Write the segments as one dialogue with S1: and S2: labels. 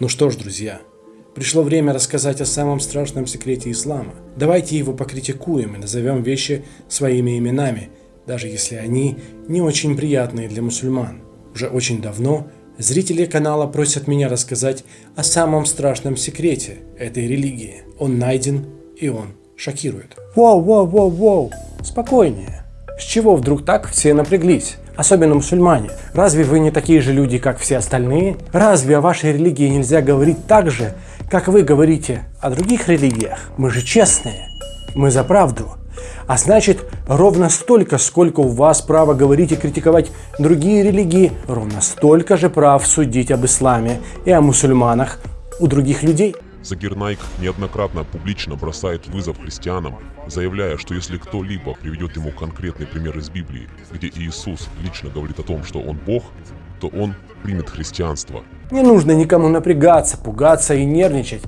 S1: Ну что ж, друзья, пришло время рассказать о самом страшном секрете ислама. Давайте его покритикуем и назовем вещи своими именами, даже если они не очень приятные для мусульман. Уже очень давно зрители канала просят меня рассказать о самом страшном секрете этой религии. Он найден и он шокирует. Воу, воу, воу, воу, спокойнее. С чего вдруг так все напряглись? Особенно мусульмане. Разве вы не такие же люди, как все остальные? Разве о вашей религии нельзя говорить так же, как вы говорите о других религиях? Мы же честные, мы за правду. А значит, ровно столько, сколько у вас права говорить и критиковать другие религии, ровно столько же прав судить об исламе и о мусульманах у других людей.
S2: Закир Найк неоднократно публично бросает вызов христианам, заявляя, что если кто-либо приведет ему конкретный пример из Библии, где Иисус лично говорит о том, что он Бог, то он примет христианство.
S1: Не нужно никому напрягаться, пугаться и нервничать.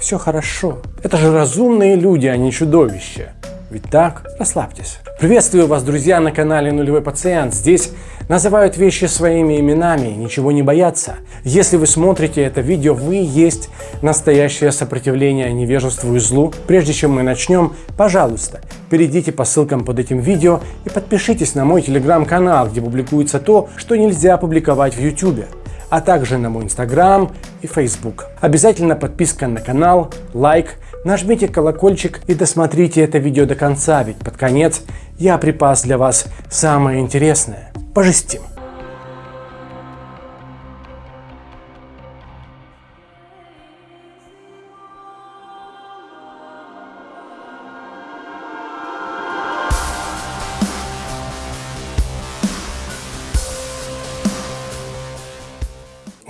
S1: Все хорошо. Это же разумные люди, а не чудовища. Ведь так? Расслабьтесь. Приветствую вас, друзья, на канале Нулевой Пациент. Здесь называют вещи своими именами, ничего не боятся. Если вы смотрите это видео, вы есть настоящее сопротивление невежеству и злу. Прежде чем мы начнем, пожалуйста, перейдите по ссылкам под этим видео и подпишитесь на мой телеграм-канал, где публикуется то, что нельзя публиковать в YouTube а также на мой инстаграм и facebook. Обязательно подписка на канал, лайк, нажмите колокольчик и досмотрите это видео до конца, ведь под конец я припас для вас самое интересное. Пожестим!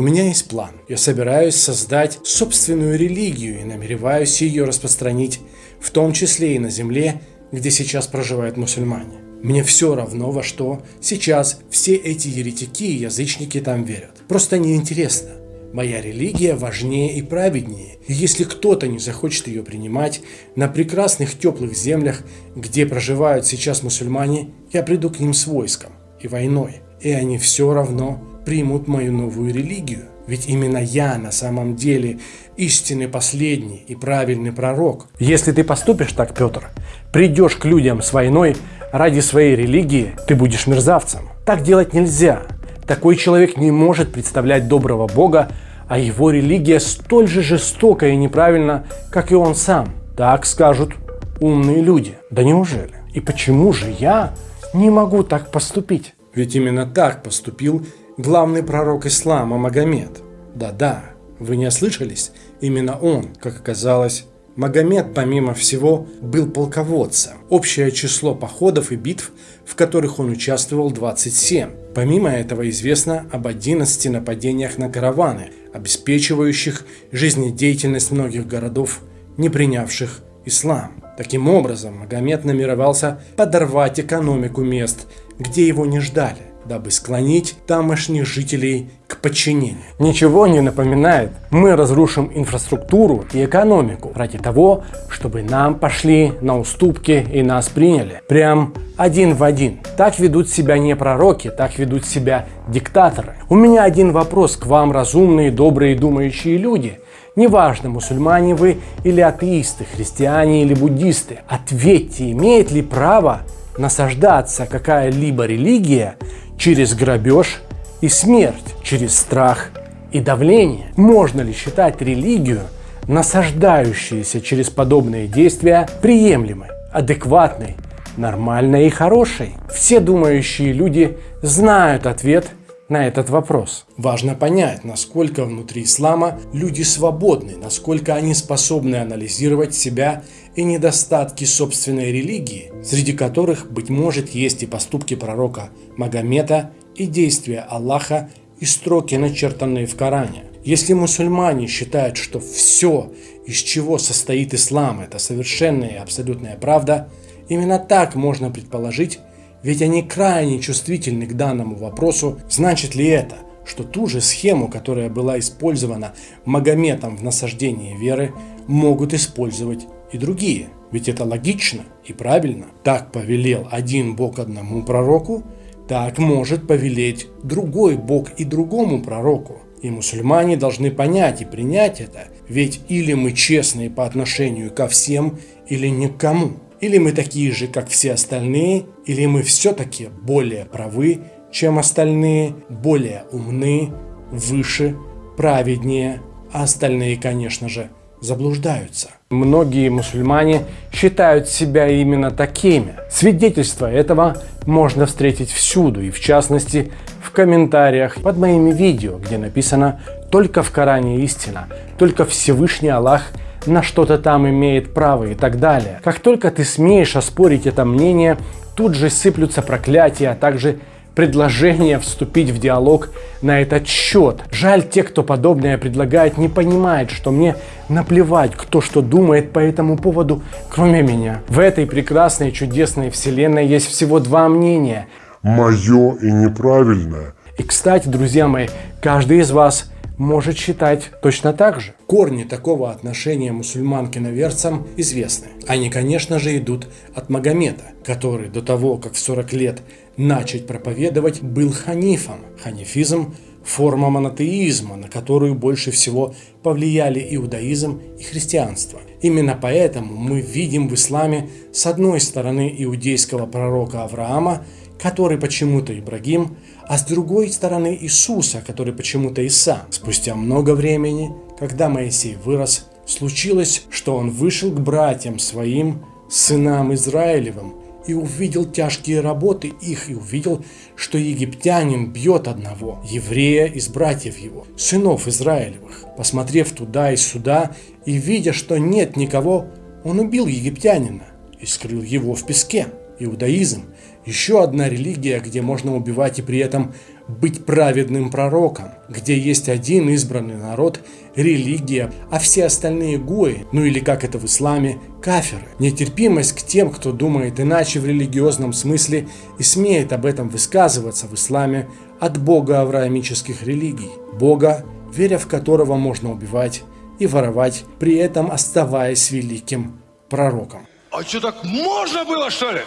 S1: У меня есть план. Я собираюсь создать собственную религию и намереваюсь ее распространить, в том числе и на земле, где сейчас проживают мусульмане. Мне все равно, во что сейчас все эти еретики и язычники там верят. Просто неинтересно. Моя религия важнее и праведнее. И если кто-то не захочет ее принимать, на прекрасных теплых землях, где проживают сейчас мусульмане, я приду к ним с войском и войной. И они все равно примут мою новую религию. Ведь именно я на самом деле истинный последний и правильный пророк. Если ты поступишь так, Петр, придешь к людям с войной ради своей религии, ты будешь мерзавцем. Так делать нельзя. Такой человек не может представлять доброго Бога, а его религия столь же жестока и неправильна, как и он сам. Так скажут умные люди. Да неужели? И почему же я не могу так поступить? Ведь именно так поступил главный пророк ислама Магомед. Да-да, вы не ослышались, именно он, как оказалось, Магомед, помимо всего, был полководцем. Общее число походов и битв, в которых он участвовал, 27. Помимо этого известно об 11 нападениях на караваны, обеспечивающих жизнедеятельность многих городов, не принявших ислам. Таким образом, Магомед намеревался подорвать экономику мест, где его не ждали дабы склонить тамошних жителей к подчинению. Ничего не напоминает. Мы разрушим инфраструктуру и экономику ради того, чтобы нам пошли на уступки и нас приняли. Прям один в один. Так ведут себя не пророки, так ведут себя диктаторы. У меня один вопрос к вам, разумные, добрые, думающие люди. Неважно, мусульмане вы или атеисты, христиане или буддисты. Ответьте, имеет ли право насаждаться какая-либо религия через грабеж и смерть, через страх и давление. Можно ли считать религию, насаждающуюся через подобные действия, приемлемой, адекватной, нормальной и хорошей? Все думающие люди знают ответ на этот вопрос. Важно понять, насколько внутри ислама люди свободны, насколько они способны анализировать себя и недостатки собственной религии, среди которых, быть может, есть и поступки пророка Магомета, и действия Аллаха, и строки, начертанные в Коране. Если мусульмане считают, что все, из чего состоит ислам, это совершенная и абсолютная правда, именно так можно предположить, ведь они крайне чувствительны к данному вопросу, значит ли это, что ту же схему, которая была использована Магометом в насаждении веры, могут использовать и другие. Ведь это логично и правильно. Так повелел один Бог одному пророку, так может повелеть другой Бог и другому пророку. И мусульмане должны понять и принять это, ведь или мы честные по отношению ко всем, или никому. Или мы такие же, как все остальные, или мы все-таки более правы, чем остальные, более умны, выше, праведнее, а остальные, конечно же, заблуждаются. Многие мусульмане считают себя именно такими. Свидетельства этого можно встретить всюду, и в частности в комментариях под моими видео, где написано «Только в Коране истина», «Только Всевышний Аллах на что-то там имеет право» и так далее. Как только ты смеешь оспорить это мнение, тут же сыплются проклятия, а также предложение вступить в диалог на этот счет. Жаль, те, кто подобное предлагает, не понимает, что мне наплевать, кто что думает по этому поводу, кроме меня. В этой прекрасной чудесной вселенной есть всего два мнения.
S3: Мое и неправильное.
S1: И, кстати, друзья мои, каждый из вас может считать точно так же. Корни такого отношения мусульман к иноверцам известны. Они, конечно же, идут от Магомета, который до того, как в 40 лет начать проповедовать, был ханифом. Ханифизм – форма монотеизма, на которую больше всего повлияли иудаизм и христианство. Именно поэтому мы видим в исламе с одной стороны иудейского пророка Авраама, который почему-то Ибрагим, а с другой стороны Иисуса, который почему-то Иса. Спустя много времени, когда Моисей вырос, случилось, что он вышел к братьям своим, сынам Израилевым, и увидел тяжкие работы их, и увидел, что египтянин бьет одного, еврея из братьев его, сынов Израилевых. Посмотрев туда и сюда, и видя, что нет никого, он убил египтянина и скрыл его в песке. Иудаизм – еще одна религия, где можно убивать и при этом быть праведным пророком, где есть один избранный народ, религия, а все остальные гои, ну или как это в исламе, каферы. Нетерпимость к тем, кто думает иначе в религиозном смысле и смеет об этом высказываться в исламе от бога авраамических религий. Бога, веря в которого можно убивать и воровать, при этом оставаясь великим пророком.
S4: А что, так можно было, что ли?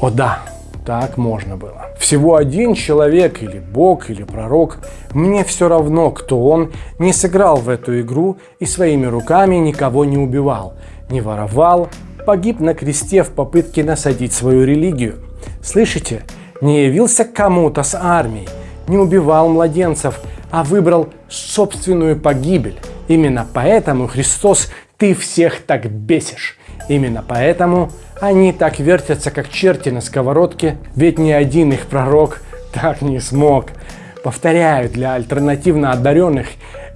S1: О да, так можно было. Всего один человек или бог или пророк, мне все равно, кто он, не сыграл в эту игру и своими руками никого не убивал, не воровал, погиб на кресте в попытке насадить свою религию. Слышите? Не явился кому-то с армией, не убивал младенцев, а выбрал собственную погибель. Именно поэтому, Христос, ты всех так бесишь. Именно поэтому они так вертятся, как черти на сковородке, ведь ни один их пророк так не смог. Повторяю, для альтернативно одаренных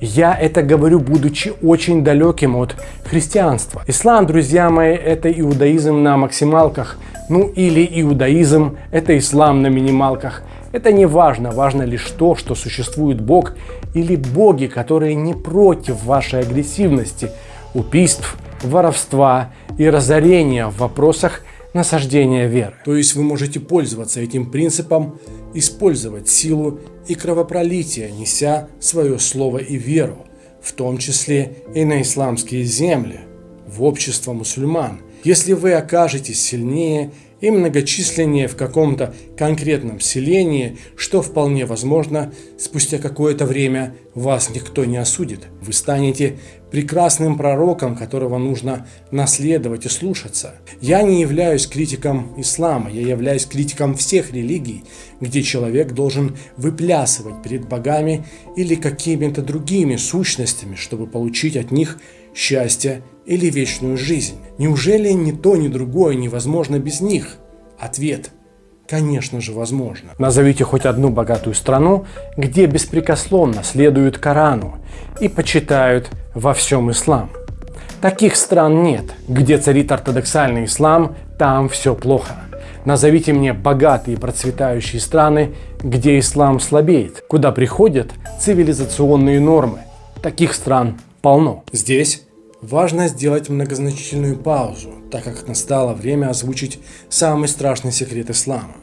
S1: я это говорю, будучи очень далеким от христианства. Ислам, друзья мои, это иудаизм на максималках. Ну или иудаизм – это ислам на минималках. Это не важно, важно лишь то, что существует Бог или боги, которые не против вашей агрессивности, убийств, воровства и разорения в вопросах насаждения веры. То есть вы можете пользоваться этим принципом, использовать силу и кровопролитие, неся свое слово и веру, в том числе и на исламские земли, в общество мусульман. Если вы окажетесь сильнее и многочисленнее в каком-то конкретном селении, что вполне возможно, спустя какое-то время вас никто не осудит. Вы станете прекрасным пророком, которого нужно наследовать и слушаться. Я не являюсь критиком ислама, я являюсь критиком всех религий, где человек должен выплясывать перед богами или какими-то другими сущностями, чтобы получить от них счастье или вечную жизнь. Неужели ни то, ни другое невозможно без них? Ответ – Конечно же, возможно. Назовите хоть одну богатую страну, где беспрекословно следуют Корану и почитают во всем ислам. Таких стран нет. Где царит ортодоксальный ислам, там все плохо. Назовите мне богатые процветающие страны, где ислам слабеет, куда приходят цивилизационные нормы. Таких стран полно. Здесь Важно сделать многозначительную паузу, так как настало время озвучить самый страшный секрет ислама.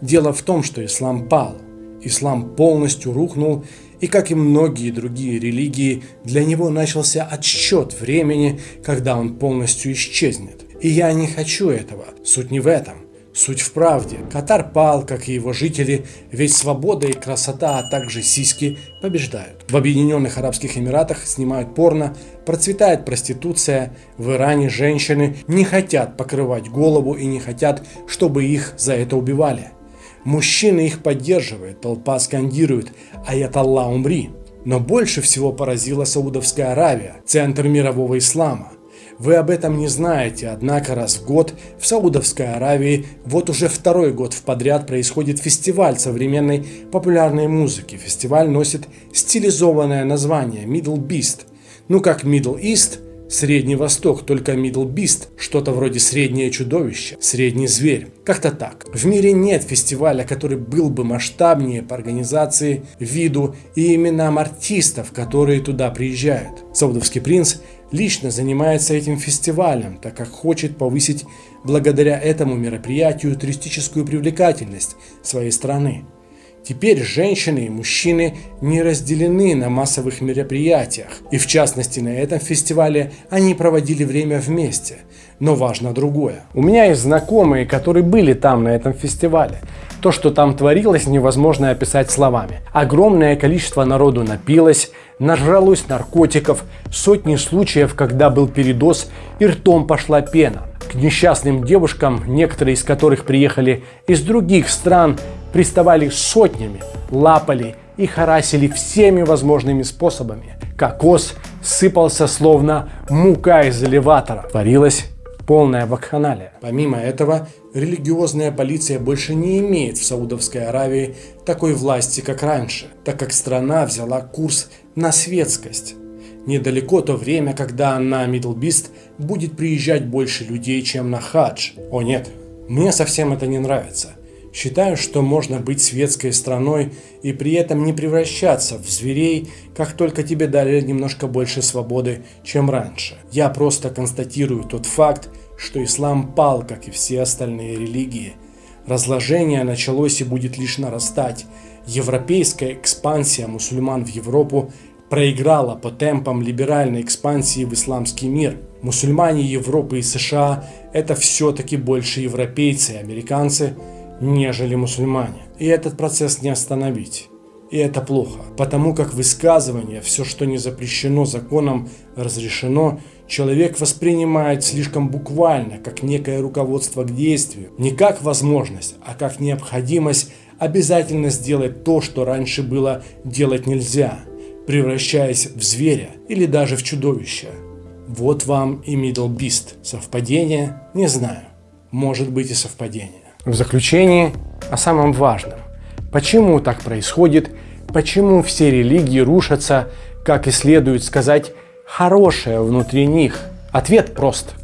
S1: Дело в том, что ислам пал. Ислам полностью рухнул, и как и многие другие религии, для него начался отсчет времени, когда он полностью исчезнет. И я не хочу этого. Суть не в этом. Суть в правде. Катар пал, как и его жители, ведь свобода и красота, а также сиськи побеждают. В Объединенных Арабских Эмиратах снимают порно, процветает проституция, в Иране женщины не хотят покрывать голову и не хотят, чтобы их за это убивали. Мужчины их поддерживают, толпа скандирует «Аят Аллах умри». Но больше всего поразила Саудовская Аравия, центр мирового ислама – вы об этом не знаете, однако раз в год в Саудовской Аравии вот уже второй год в подряд происходит фестиваль современной популярной музыки. Фестиваль носит стилизованное название Middle Beast. Ну как Middle East – Средний Восток, только Middle Beast, что-то вроде среднее чудовище, средний зверь. Как-то так. В мире нет фестиваля, который был бы масштабнее по организации, виду и именам артистов, которые туда приезжают. Саудовский принц лично занимается этим фестивалем, так как хочет повысить благодаря этому мероприятию туристическую привлекательность своей страны. Теперь женщины и мужчины не разделены на массовых мероприятиях, и в частности на этом фестивале они проводили время вместе. Но важно другое. У меня есть знакомые, которые были там на этом фестивале. То, что там творилось, невозможно описать словами. Огромное количество народу напилось, нажралось наркотиков, сотни случаев, когда был передоз и ртом пошла пена. К несчастным девушкам, некоторые из которых приехали из других стран, приставали сотнями, лапали и харасили всеми возможными способами. Кокос сыпался словно мука из элеватора. Творилась полная вакханалия. Помимо этого, религиозная полиция больше не имеет в Саудовской Аравии такой власти, как раньше, так как страна взяла курс на светскость. Недалеко то время, когда на Мидлбист будет приезжать больше людей, чем на хадж. О нет, мне совсем это не нравится. Считаю, что можно быть светской страной и при этом не превращаться в зверей, как только тебе дали немножко больше свободы, чем раньше. Я просто констатирую тот факт, что ислам пал, как и все остальные религии. Разложение началось и будет лишь нарастать. Европейская экспансия мусульман в Европу проиграла по темпам либеральной экспансии в исламский мир. Мусульмане Европы и США – это все-таки больше европейцы и американцы – нежели мусульмане. И этот процесс не остановить. И это плохо, потому как высказывание, все, что не запрещено законом, разрешено, человек воспринимает слишком буквально, как некое руководство к действию. Не как возможность, а как необходимость обязательно сделать то, что раньше было делать нельзя, превращаясь в зверя или даже в чудовище. Вот вам и Middle Beast. Совпадение? Не знаю. Может быть и совпадение. В заключение о самом важном. Почему так происходит? Почему все религии рушатся, как и следует сказать, хорошее внутри них? Ответ прост.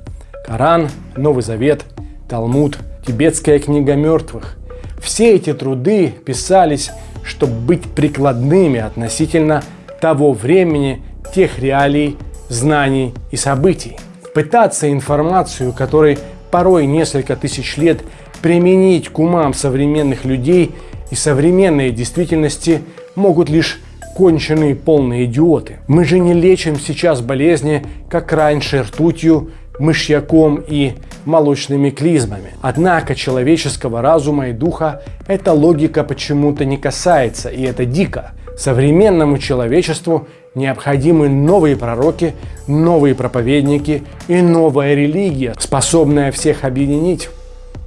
S1: Коран, Новый Завет, Талмуд, Тибетская книга мертвых. Все эти труды писались, чтобы быть прикладными относительно того времени, тех реалий, знаний и событий. Пытаться информацию, которой порой несколько тысяч лет применить к умам современных людей и современной действительности могут лишь конченые полные идиоты. Мы же не лечим сейчас болезни, как раньше, ртутью, мышьяком и молочными клизмами. Однако человеческого разума и духа эта логика почему-то не касается, и это дико. Современному человечеству необходимы новые пророки, новые проповедники и новая религия, способная всех объединить.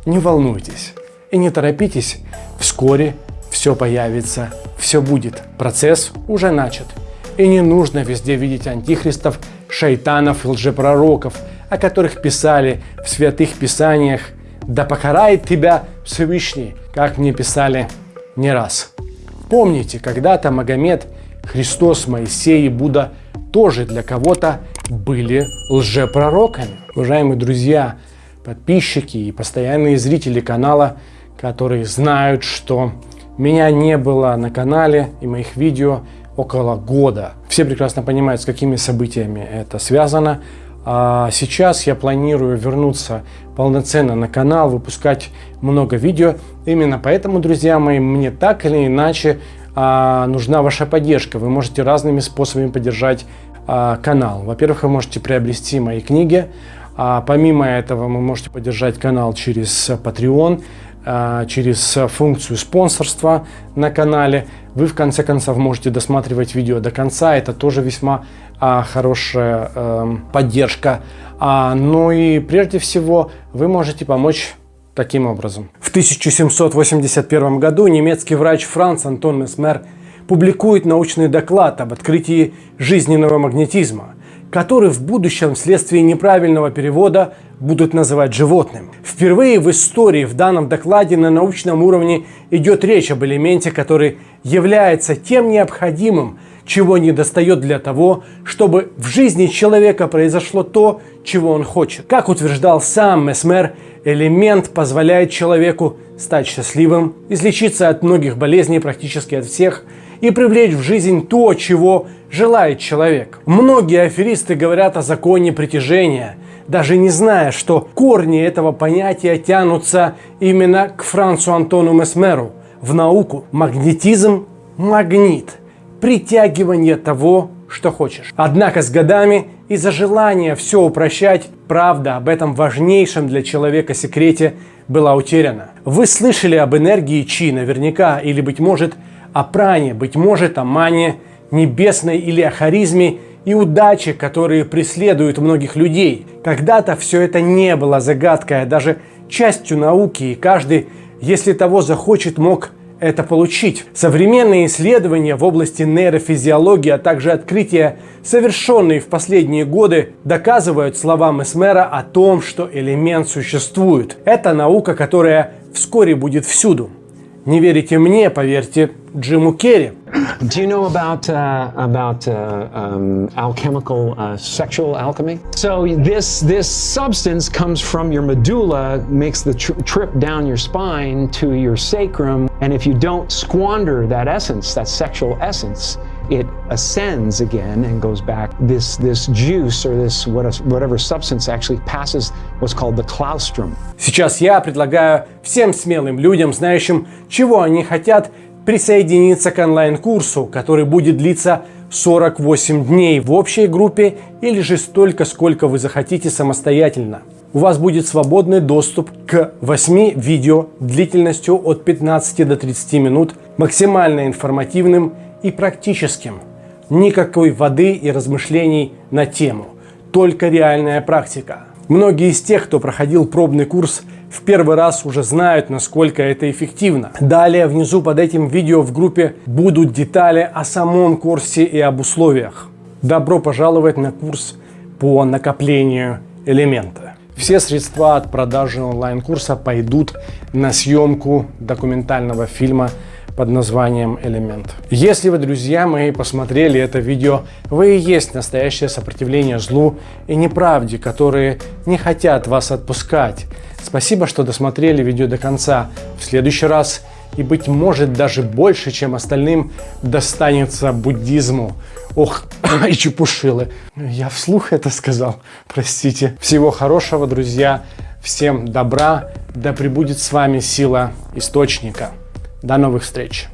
S1: Не волнуйтесь и не торопитесь, вскоре все появится, все будет. Процесс уже начат. И не нужно везде видеть антихристов, шайтанов и лжепророков, о которых писали в святых писаниях «Да покарает тебя Всевышний», как мне писали не раз. Помните, когда-то Магомед, Христос, Моисей и Будда тоже для кого-то были лжепророками. Уважаемые друзья, подписчики и постоянные зрители канала, которые знают, что меня не было на канале и моих видео около года. Все прекрасно понимают, с какими событиями это связано. А сейчас я планирую вернуться полноценно на канал, выпускать много видео. Именно поэтому, друзья мои, мне так или иначе а, нужна ваша поддержка. Вы можете разными способами поддержать а, канал. Во-первых, вы можете приобрести мои книги, А помимо этого вы можете поддержать канал через Patreon, а, через функцию спонсорства на канале. Вы в конце концов можете досматривать видео до конца, это тоже весьма а, хорошая а, поддержка. А, ну и прежде всего вы можете помочь таким образом. В 1781 году немецкий врач Франц Антон Месмер публикует научный доклад об открытии жизненного магнетизма, который в будущем вследствие неправильного перевода будут называть животным. Впервые в истории в данном докладе на научном уровне идет речь об элементе, который является тем необходимым, чего не достает для того, чтобы в жизни человека произошло то, чего он хочет. Как утверждал сам Месмер, элемент позволяет человеку стать счастливым, излечиться от многих болезней, практически от всех, и привлечь в жизнь то, чего желает человек. Многие аферисты говорят о законе притяжения, даже не зная, что корни этого понятия тянутся именно к Францу Антону Месмеру, в науку. Магнетизм – магнит, притягивание того, что хочешь. Однако с годами из-за желания все упрощать, правда об этом важнейшем для человека секрете была утеряна. Вы слышали об энергии Чи наверняка, или, быть может, о пране, быть может, о мане небесной или о харизме и удаче, которые преследуют многих людей. Когда-то все это не было загадкой, а даже частью науки, и каждый, если того захочет, мог это получить. Современные исследования в области нейрофизиологии, а также открытия, совершенные в последние годы, доказывают слова Месмера о том, что элемент существует. Это наука, которая вскоре будет всюду. Не верите мне, поверьте Джиму Керри.
S5: Do you know about uh, about uh, um, alchemical uh, sexual alchemy? So this this substance comes from your medulla, makes the tr trip down your spine to your sacrum, and if you don't squander that essence, that sexual essence, it ascends again and goes back. This this juice or this whatever substance actually passes what's called the claustrum.
S1: Сейчас я предлагаю всем смелым людям, знающим, чего они хотят, присоединиться к онлайн-курсу, который будет длиться 48 дней в общей группе или же столько, сколько вы захотите самостоятельно. У вас будет свободный доступ к 8 видео длительностью от 15 до 30 минут, максимально информативным и практическим. Никакой воды и размышлений на тему, только реальная практика. Многие из тех, кто проходил пробный курс, в первый раз уже знают, насколько это эффективно. Далее внизу под этим видео в группе будут детали о самом курсе и об условиях. Добро пожаловать на курс по накоплению элемента. Все средства от продажи онлайн-курса пойдут на съемку документального фильма под названием «Элемент». Если вы, друзья мои, посмотрели это видео, вы и есть настоящее сопротивление злу и неправде, которые не хотят вас отпускать. Спасибо, что досмотрели видео до конца. В следующий раз и, быть может, даже больше, чем остальным, достанется буддизму. Ох, и чепушилы. Я вслух это сказал, простите. Всего хорошего, друзья. Всем добра. Да пребудет с вами сила Источника. До новых встреч!